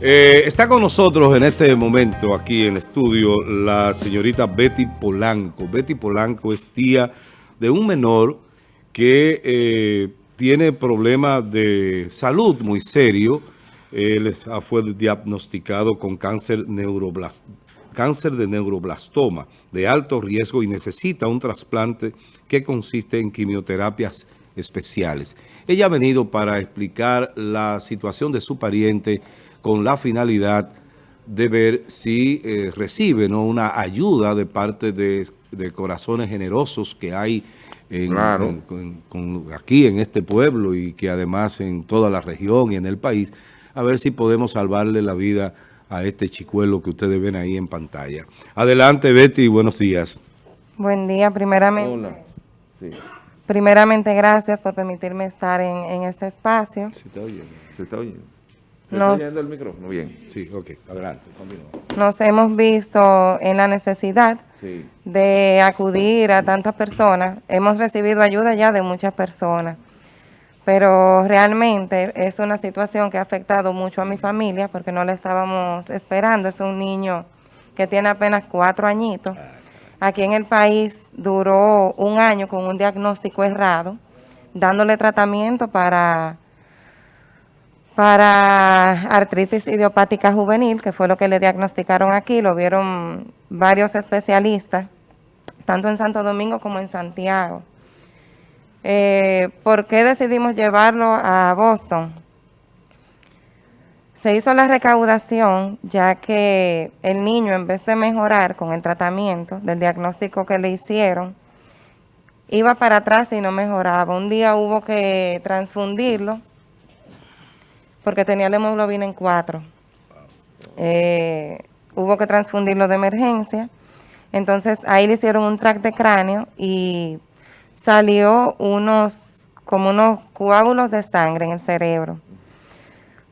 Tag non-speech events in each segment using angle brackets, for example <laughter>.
Eh, está con nosotros en este momento aquí en el estudio la señorita Betty Polanco. Betty Polanco es tía de un menor que eh, tiene problemas de salud muy serio. Él fue diagnosticado con cáncer, cáncer de neuroblastoma de alto riesgo y necesita un trasplante que consiste en quimioterapias especiales. Ella ha venido para explicar la situación de su pariente con la finalidad de ver si eh, recibe ¿no? una ayuda de parte de, corazones generosos que hay aquí en este pueblo y que además en toda la región y en el país, a ver si podemos salvarle la vida a este chicuelo que ustedes ven ahí en pantalla. Adelante Betty, buenos días. Buen día, primeramente. Hola. Sí. Primeramente, gracias por permitirme estar en, este espacio. Se está oyendo, se está oyendo. ¿Se está oyendo el micrófono? Bien. Sí, ok, adelante, continúa. Nos hemos visto en la necesidad de acudir a tantas personas. Hemos recibido ayuda ya de muchas personas, pero realmente es una situación que ha afectado mucho a mi familia porque no la estábamos esperando. Es un niño que tiene apenas cuatro añitos. Ah. Aquí en el país duró un año con un diagnóstico errado, dándole tratamiento para, para artritis idiopática juvenil, que fue lo que le diagnosticaron aquí, lo vieron varios especialistas, tanto en Santo Domingo como en Santiago. Eh, ¿Por qué decidimos llevarlo a Boston? Se hizo la recaudación ya que el niño en vez de mejorar con el tratamiento del diagnóstico que le hicieron, iba para atrás y no mejoraba. Un día hubo que transfundirlo porque tenía la hemoglobina en 4. Eh, hubo que transfundirlo de emergencia. Entonces ahí le hicieron un track de cráneo y salió unos como unos coágulos de sangre en el cerebro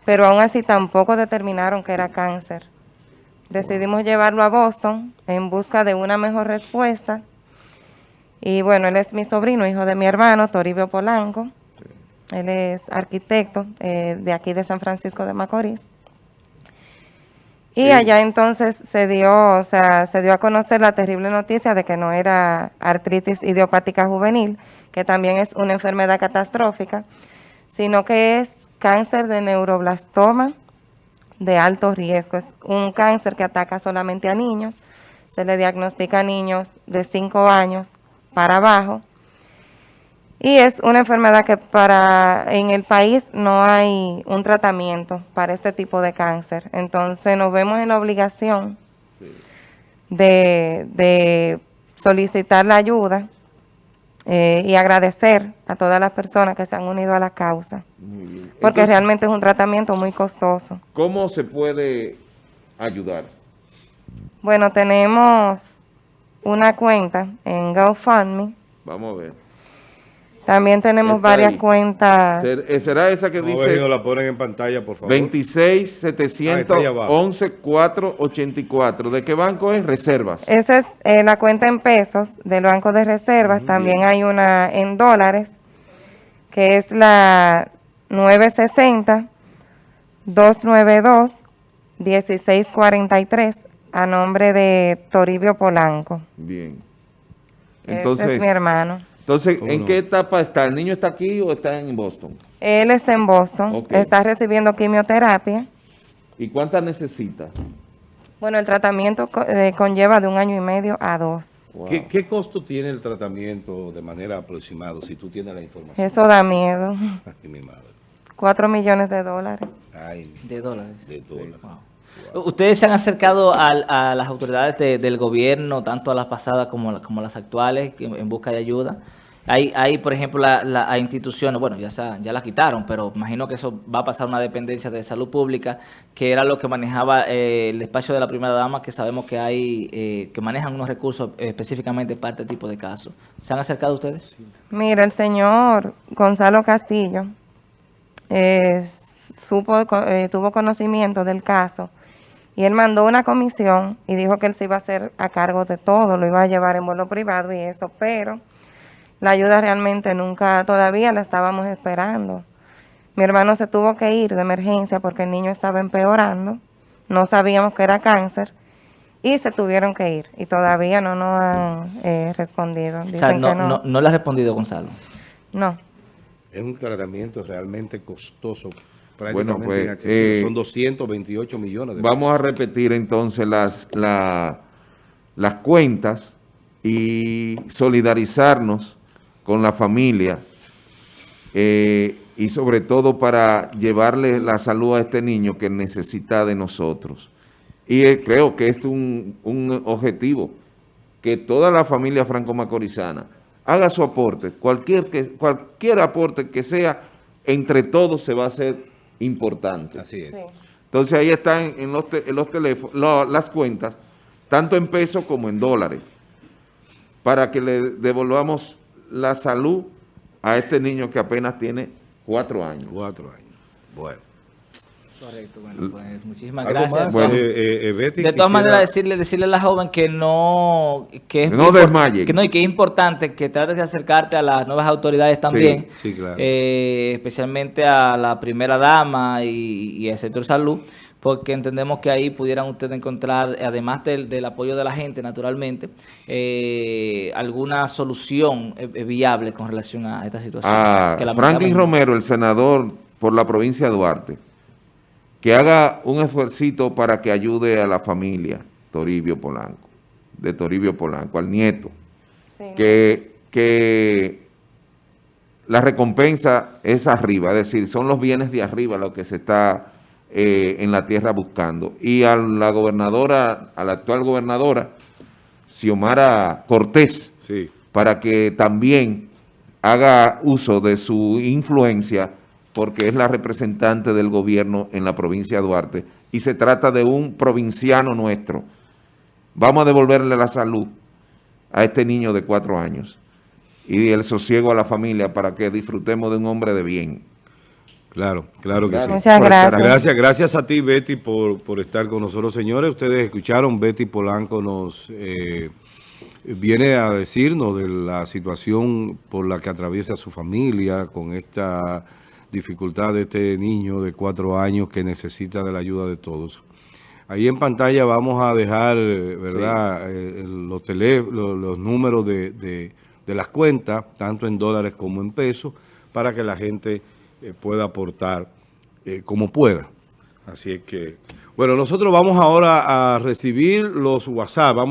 pero aún así tampoco determinaron que era cáncer. Decidimos llevarlo a Boston en busca de una mejor respuesta. Y bueno, él es mi sobrino, hijo de mi hermano, Toribio Polanco. Él es arquitecto eh, de aquí de San Francisco de Macorís. Y allá entonces se dio, o sea, se dio a conocer la terrible noticia de que no era artritis idiopática juvenil, que también es una enfermedad catastrófica, sino que es cáncer de neuroblastoma de alto riesgo. Es un cáncer que ataca solamente a niños. Se le diagnostica a niños de 5 años para abajo. Y es una enfermedad que para en el país no hay un tratamiento para este tipo de cáncer. Entonces nos vemos en la obligación de, de solicitar la ayuda eh, y agradecer a todas las personas que se han unido a la causa, porque realmente es un tratamiento muy costoso. ¿Cómo se puede ayudar? Bueno, tenemos una cuenta en GoFundMe. Vamos a ver. También tenemos varias cuentas. Eh, ¿Será esa que dice? la ponen en pantalla, por favor. 26 711 484. ¿De qué banco es? Reservas. Esa es eh, la cuenta en pesos del Banco de Reservas. También hay una en dólares, que es la 960 292 1643 a nombre de Toribio Polanco. Bien. Entonces, Ese es mi hermano. Entonces, ¿en qué etapa está? ¿El niño está aquí o está en Boston? Él está en Boston, está recibiendo quimioterapia. ¿Y cuántas necesita? Bueno, el tratamiento eh, conlleva de un año y medio a dos. ¿Qué, costo tiene el tratamiento de manera aproximada, si tú tienes la información? Eso da miedo. <laughs> Ay, mi madre. Cuatro millones de dólares. Ay, de dólares. De dólares. Ustedes se han acercado a, las autoridades del gobierno, tanto a las pasadas como, como las actuales, en, busca de ayuda. Hay, hay por ejemplo, las instituciones, bueno, ya, ya las quitaron, pero imagino que eso va a pasar a una dependencia de salud pública, que era lo que manejaba eh, el despacho de la primera dama, que sabemos que hay, eh, que manejan unos recursos específicamente para este tipo de casos. ¿Se han acercado ustedes? Mira, el señor Gonzalo Castillo eh, supo, tuvo conocimiento del caso y él mandó una comisión y dijo que él se iba a hacer a cargo de todo, lo iba a llevar en vuelo privado y eso, pero la ayuda realmente nunca, todavía la estábamos esperando. Mi hermano se tuvo que ir de emergencia porque el niño estaba empeorando. No sabíamos que era cáncer y se tuvieron que ir. Y todavía no nos han eh, respondido. o sea, no, no. no, le ha respondido Gonzalo. No. Es un tratamiento realmente costoso. Bueno, pues, eh, son 228 millones de Vamos a repetir entonces las, las cuentas y solidarizarnos con la familia eh, y sobre todo para llevarle la salud a este niño que necesita de nosotros. Y eh, creo que es un, un objetivo, que toda la familia franco-macorizana haga su aporte, cualquier, que, cualquier aporte que sea, entre todos se va a hacer importante. Así es. Entonces ahí están en los, los teléfonos, las cuentas, tanto en pesos como en dólares, para que le devolvamos la salud a este niño que apenas tiene cuatro años. Cuatro años. Bueno. Correcto, bueno, pues muchísimas gracias. Eh, eh, de todas maneras, decirle, decirle a la joven que no, que es no desmaye. Que no, y que es importante que trates de acercarte a las nuevas autoridades también, sí, claro. eh, especialmente a la primera dama y, y al sector salud, porque entendemos que ahí pudieran ustedes encontrar, además del, del apoyo de la gente, naturalmente, eh, alguna solución eh, viable con relación a esta situación. Ah, Franklin Romero, el senador por la provincia de Duarte, que haga un esfuerzo para que ayude a la familia Toribio Polanco, de Toribio Polanco, al nieto, que, que la recompensa es arriba, es decir, son los bienes de arriba lo que se está eh, en la tierra buscando. Y a la gobernadora, a la actual gobernadora, Xiomara Cortés, sí. para que también haga uso de su influencia porque es la representante del gobierno en la provincia de Duarte y se trata de un provinciano nuestro. Vamos a devolverle la salud a este niño de cuatro años y el sosiego a la familia para que disfrutemos de un hombre de bien. Claro, claro que sí. Muchas gracias. Gracias, gracias a ti, Betty, por, por estar con nosotros. Señores, ustedes escucharon, Betty Polanco nos eh, viene a decirnos de la situación por la que atraviesa su familia con esta dificultad de este niño de cuatro años que necesita de la ayuda de todos. Ahí en pantalla vamos a dejar, ¿verdad?, eh, los, los, números de, de, las cuentas, tanto en dólares como en pesos, para que la gente eh, pueda aportar eh, como pueda. Así es que, bueno, nosotros vamos ahora a recibir los WhatsApp. Vamos